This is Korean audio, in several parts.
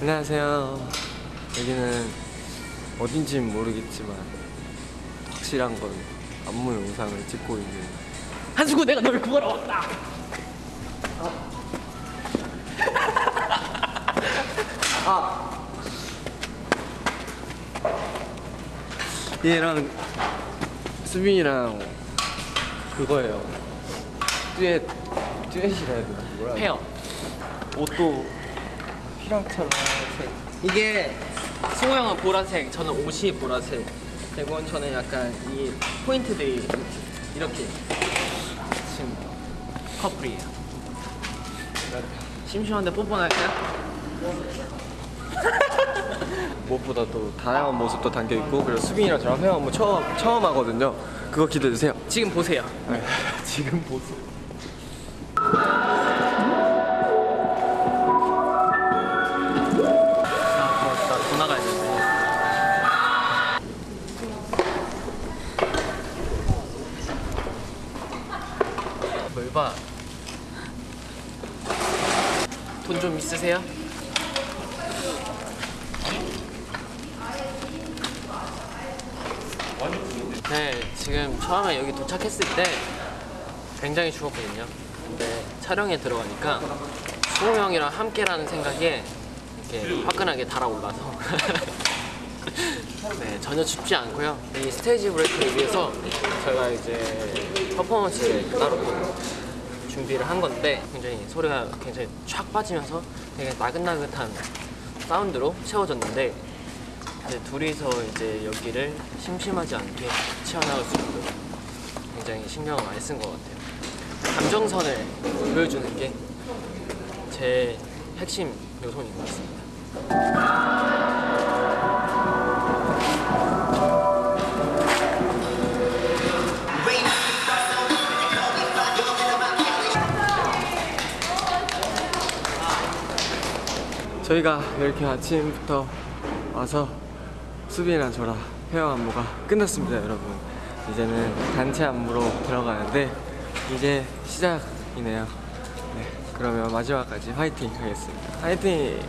안녕하세요. 여기는 어딘지는 모르겠지만 확실한 건 안무 영상을 찍고 있는 한수구 내가 널 구하러 왔다. 얘랑 수빈이랑 그거예요. 듀엣 듀엣이라 해야 되나? 뭐라 페어. 옷도 색. 이게 승호 형은 보라색, 저는 옷이 보라색. 그리고 저는 약간 이 포인트들이 이렇게 지금 커플이에요. 심심한데 뽀뽀나 할까요? 무엇보다 또 다양한 모습도 담겨 있고 그리고 수빈이랑 저랑 회화 안무 처음 처음 하거든요. 그거 기대해 주세요. 지금 보세요. 지금 보세요. 뭘 봐? 돈좀 있으세요? 네, 지금 처음에 여기 도착했을 때 굉장히 추웠거든요. 근데 촬영에 들어가니까 수호 형이랑 함께라는 생각에 이렇게 화끈하게 달아올라서 네, 전혀 춥지 않고요. 이 스테이지 브레이크를 위해서 저희가 이제 퍼포먼스를 따로 또 준비를 한 건데 굉장히 소리가 굉장히 촥 빠지면서 되게 나긋나긋한 사운드로 채워졌는데 이제 둘이서 이제 여기를 심심하지 않게 채워나갈 수 있도록 굉장히 신경을 많이 쓴 것 같아요. 감정선을 보여주는 게 제 핵심 요소인 것 같습니다. 저희가 이렇게 아침부터 와서 수빈이랑 저랑 헤어 안무가 끝났습니다, 여러분. 이제는 단체 안무로 들어가는데 이제 시작이네요. 네, 그러면 마지막까지 화이팅 하겠습니다. 화이팅!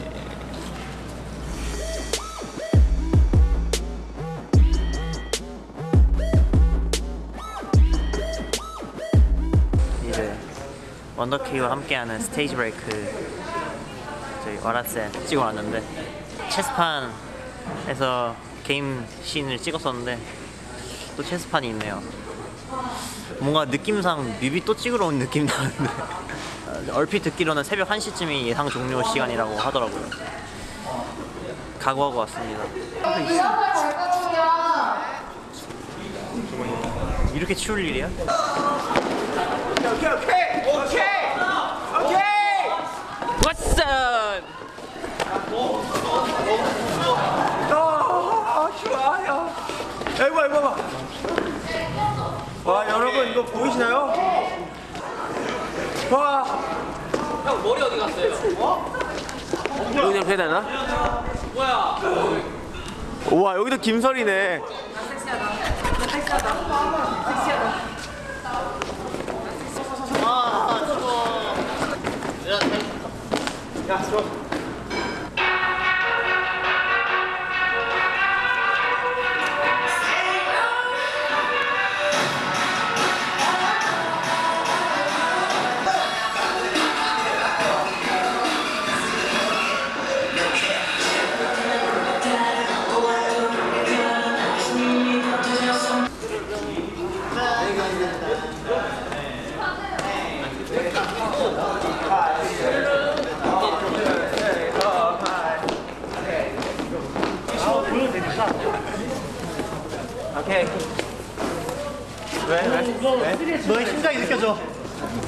이제 원더키와 함께하는 스테이지 브레이크 와라세 찍어 왔는데 체스판에서 게임 씬을 찍었었는데 또 체스판이 있네요. 뭔가 느낌상 뮤비 또 찍으러 온 느낌 나는데 어, 얼핏 듣기로는 새벽 1시쯤이 예상 종료 시간이라고 하더라고요. 각오하고 왔습니다. 이렇게 추울 일이야? 왓 슨! 좋아요. 아이고 아이고 아이고. 와 여러분 이거 보이시나요? 와 형 머리 어디 갔어요? 여기 해야 되나? 뭐야? 우와 여기도 김설이네. 아 추워. 야 들어.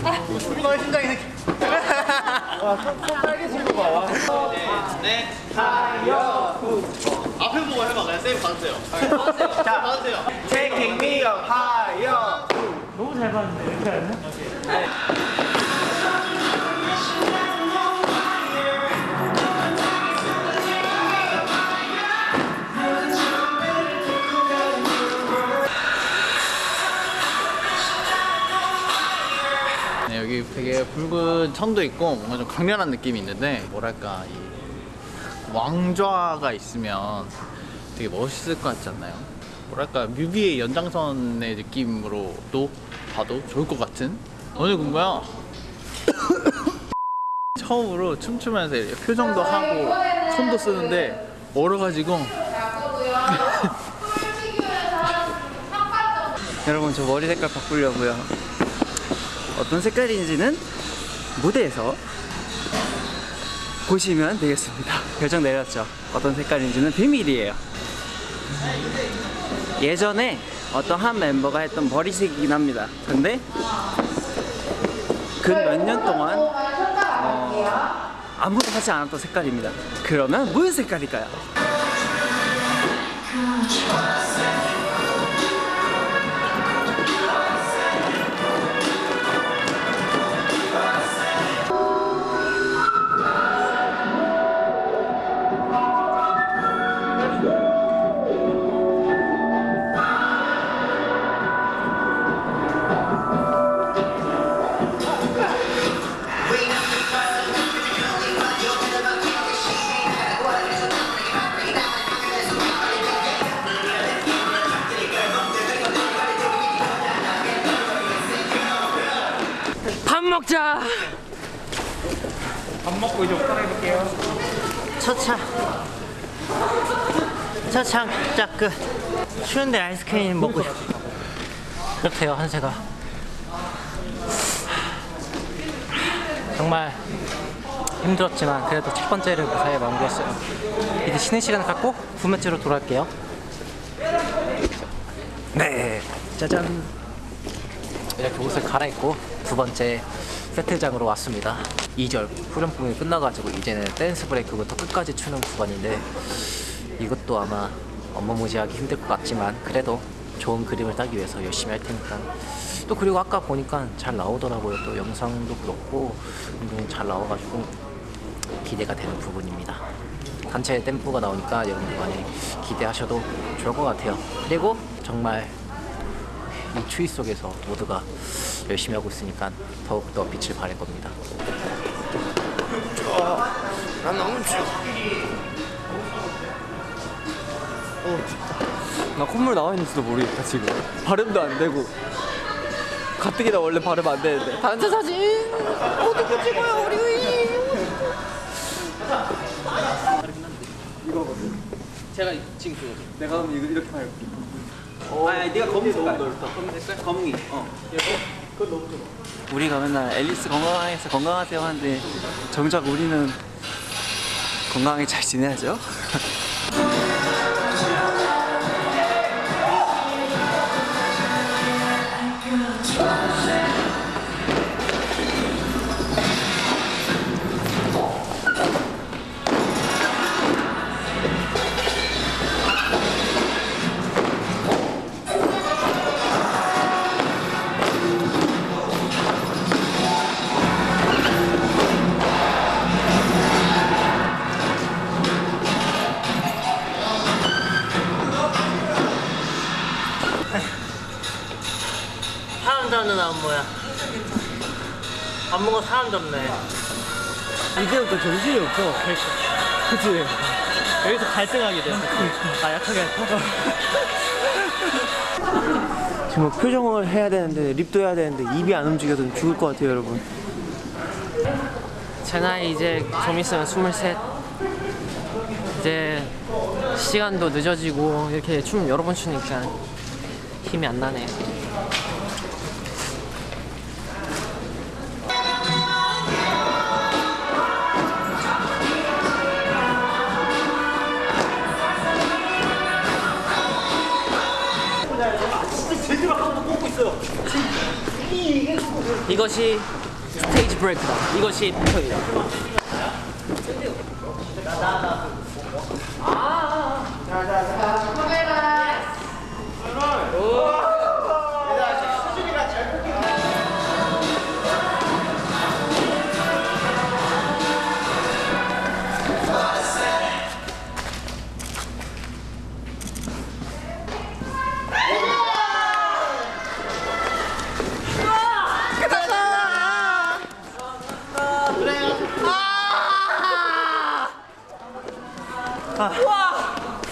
너의 심장이 느껴. 와, 손, 손 빨개진 거 봐. 와. 앞에 보고 해봐. 그냥 쌤 받으세요. 자, 받으세요. Taking. 너무 잘 봤는데 이렇게 하네. 네, 붉은 천도 있고 뭔가 좀 강렬한 느낌이 있는데 뭐랄까 이 왕좌가 있으면 되게 멋있을 것 같지 않나요? 뭐랄까 뮤비의 연장선의 느낌으로도 봐도 좋을 것 같은 오늘 공부야 처음으로 춤추면서 표정도 하고 손도 쓰는데 얼어가지고 여러분 저 머리 색깔 바꾸려고요. 어떤 색깔인지는 무대에서 보시면 되겠습니다. 결정 내렸죠. 어떤 색깔인지는 비밀이에요. 예전에 어떤 한 멤버가 했던 머리색이긴 합니다. 근데 그 몇 년 동안 어, 아무도 하지 않았던 색깔입니다. 그러면 무슨 색깔일까요? 밥 먹자. 차차 차차 그 추운데 아이스크림 먹고 싶어 그렇대요 한세가 정말 힘들었지만 그래도 첫 번째를 무사히 마무리했어요. 이제 쉬는 시간을 갖고 두 번째로 돌아올게요. 네, 짜잔. 이렇게 옷을 갈아입고 두 번째 세트장으로 왔습니다. 2절 후렴풍이 끝나가지고 이제는 댄스 브레이크부터 끝까지 추는 구간인데 이것도 아마 어마무지하게 힘들 것 같지만 그래도 좋은 그림을 따기 위해서 열심히 할 테니까. 또 그리고 아까 보니까 잘 나오더라고요. 또 영상도 그렇고 운동이 잘 나와가지고 기대가 되는 부분입니다. 단체 댐프가 나오니까 여러분들 많이 기대하셔도 좋을 것 같아요. 그리고 정말 이 추위 속에서 모두가 열심히 하고 있으니까 더욱더 빛을 발할 겁니다. 나 콧물 나와 있는지도 모르겠다 지금. 발음도 안 되고. 가뜩이나 원래 발음 안 되는데. 단체 사진! 어떻게 찍어요 우리 제가 지금 그거 내가 그럼 이거 이렇게 말고 아, 네가 검은 색깔. 검은 색깔? 검이. 어. 우리가 맨날 앨리스 건강해서 건강하세요 하는데 정작 우리는 건강하게 잘 지내야죠. 먹어 사람 잡네. 이제부터 정신이 없어. 그치? 여기서 갈등하게 돼. 아 약하게 할까? 지금 뭐 표정을 해야 되는데 립도 해야 되는데 입이 안 움직여서 죽을 것 같아요 여러분. 제 나이 이제 좀 있으면 23 이제 시간도 늦어지고 이렇게 춤 여러 번 추니까 힘이 안 나네 이것이 스테이지 브레이크다. 이것이 패턴이다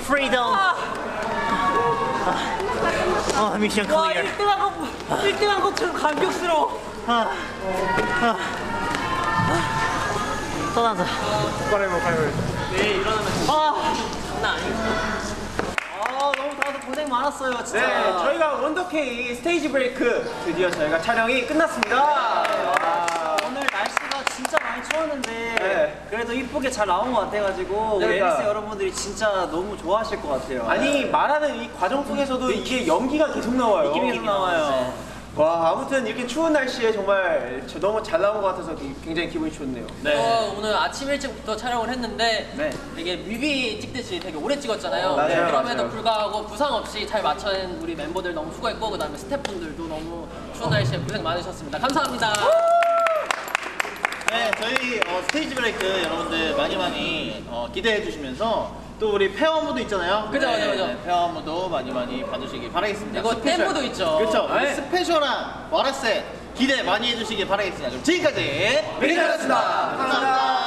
Freedom. 아, mission clear. 1등한 것 1등한 것처럼 감격스러워. 떠나자. 아 너무 다들 고생 많았어요 진짜. 네, 저희가 원더케이 스테이지 브레이크 드디어 저희가 촬영이 끝났습니다. 많이 추웠는데 네. 그래도 이쁘게 잘 나온 것 같아가지고 우리 그러니까. NS 여러분들이 진짜 너무 좋아하실 것 같아요. 아니 말하는 이 과정 속에서도 이게 연기가 계속 나와요. 느낌이 계속 나와요. 와 아무튼 이렇게 추운 날씨에 정말 저 너무 잘 나온 것 같아서 굉장히 기분이 좋네요. 어, 오늘 아침 일찍부터 촬영을 했는데 네. 되게 뮤비 찍듯이 되게 오래 찍었잖아요. 맞아요, 그럼에도 맞아요. 불구하고 부상 없이 잘 맞춰낸 우리 멤버들 너무 수고했고 그 다음에 스태프분들도 너무 추운 날씨에 고생 많으셨습니다. 감사합니다. 네, 저희 어, 스테이지 브레이크 여러분들 많이 많이 어, 기대해 주시면서 또 우리 페어무도 있잖아요. 그죠, 그죠, 그죠. 네, 페어무도 많이 많이 봐주시기 바라겠습니다. 이거 스페셜. 템무도 있죠. 그렇죠. 네. 스페셜한 와라세 기대 많이 해주시기 바라겠습니다. 그럼 지금까지 미리카였습니다 감사합니다.